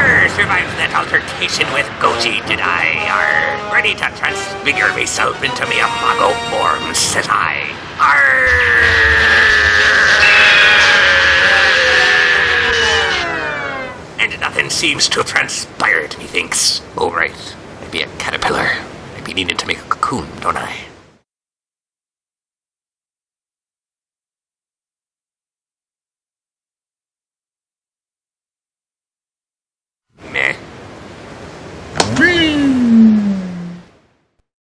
Arr, survived that altercation with Goji, did I? Arr, ready to transfigure myself into me Imago form, says I. Arr! And nothing seems to have transpired, methinks. Oh, right. Maybe a caterpillar. Maybe needing to make a cocoon, don't I? Peace.